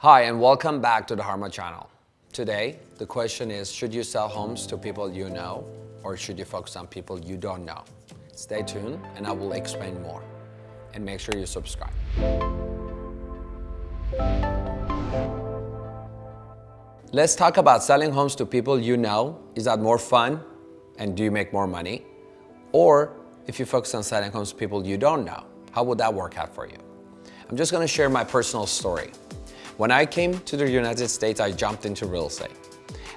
Hi, and welcome back to the Harma channel. Today, the question is, should you sell homes to people you know, or should you focus on people you don't know? Stay tuned, and I will explain more. And make sure you subscribe. Let's talk about selling homes to people you know. Is that more fun? And do you make more money? Or if you focus on selling homes to people you don't know, how would that work out for you? I'm just gonna share my personal story. When I came to the United States, I jumped into real estate.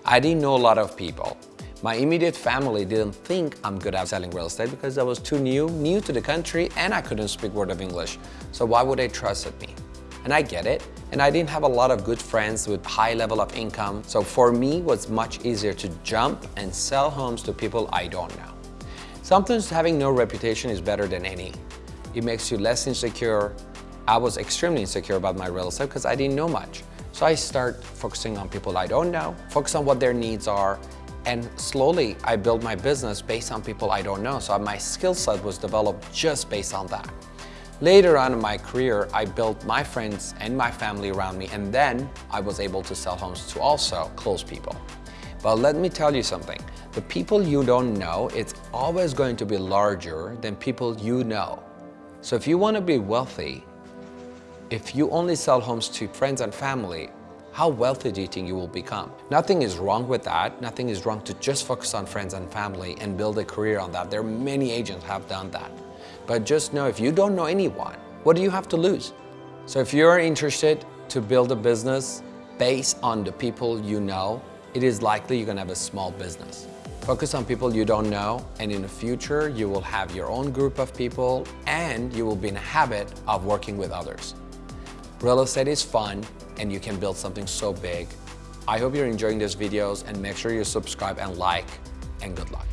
I didn't know a lot of people. My immediate family didn't think I'm good at selling real estate because I was too new, new to the country, and I couldn't speak word of English. So why would they trust me? And I get it. And I didn't have a lot of good friends with high level of income. So for me, it was much easier to jump and sell homes to people I don't know. Sometimes having no reputation is better than any. It makes you less insecure. I was extremely insecure about my real estate because I didn't know much. So I start focusing on people I don't know, focus on what their needs are, and slowly I build my business based on people I don't know. So my skill set was developed just based on that. Later on in my career, I built my friends and my family around me, and then I was able to sell homes to also close people. But let me tell you something. The people you don't know, it's always going to be larger than people you know. So if you want to be wealthy, if you only sell homes to friends and family, how wealthy do you think you will become? Nothing is wrong with that. Nothing is wrong to just focus on friends and family and build a career on that. There are many agents have done that. But just know if you don't know anyone, what do you have to lose? So if you're interested to build a business based on the people you know, it is likely you're gonna have a small business. Focus on people you don't know, and in the future, you will have your own group of people and you will be in a habit of working with others. Real estate is fun and you can build something so big. I hope you're enjoying these videos and make sure you subscribe and like, and good luck.